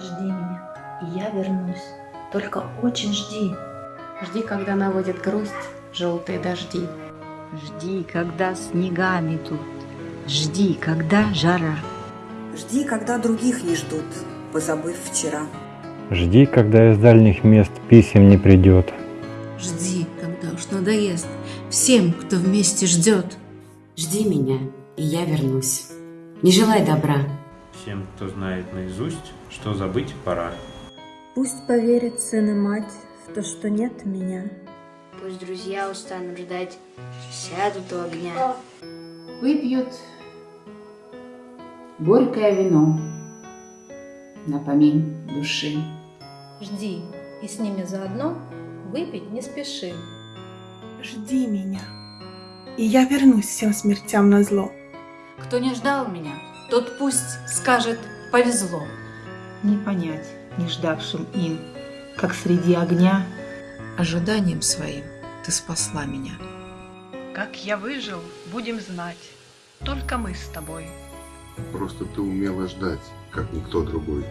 Жди меня, и я вернусь. Только очень жди. Жди, когда наводит грусть желтые дожди. Жди, когда снега метут. Жди, когда жара. Жди, когда других не ждут, позабыв вчера. Жди, когда из дальних мест писем не придет. Жди, когда уж надоест всем, кто вместе ждет. Жди меня, и я вернусь. Не желай добра. Всем, кто знает наизусть, что забыть пора. Пусть поверит сын и мать в то, что нет меня. Пусть друзья устанут ждать, сядут у огня. Выпьют горькое вино на помин души. Жди, и с ними заодно выпить не спеши. Жди меня, и я вернусь всем смертям на зло. Кто не ждал меня, тот пусть скажет «повезло». Не понять не ждавшим им, как среди огня. Ожиданием своим ты спасла меня. Как я выжил, будем знать. Только мы с тобой. Просто ты умела ждать, как никто другой.